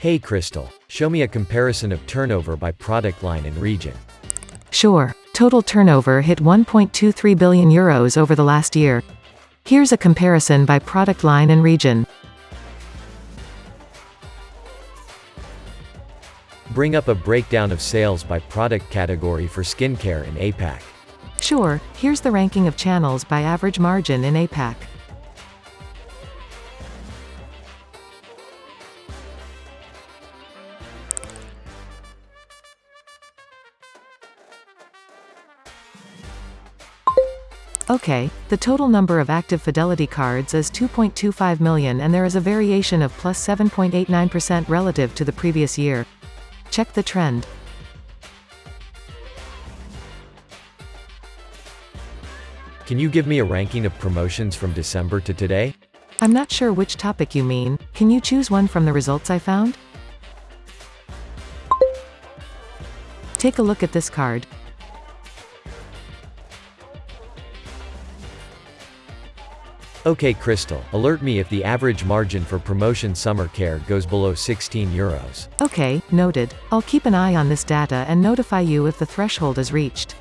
Hey Crystal, show me a comparison of turnover by product line and region. Sure, total turnover hit 1.23 billion euros over the last year. Here's a comparison by product line and region. Bring up a breakdown of sales by product category for skincare in APAC. Sure, here's the ranking of channels by average margin in APAC. Okay, the total number of active Fidelity cards is 2.25 million and there is a variation of plus 7.89% relative to the previous year. Check the trend. Can you give me a ranking of promotions from December to today? I'm not sure which topic you mean, can you choose one from the results I found? Take a look at this card. Okay Crystal, alert me if the average margin for promotion summer care goes below 16 euros. Okay, noted. I'll keep an eye on this data and notify you if the threshold is reached.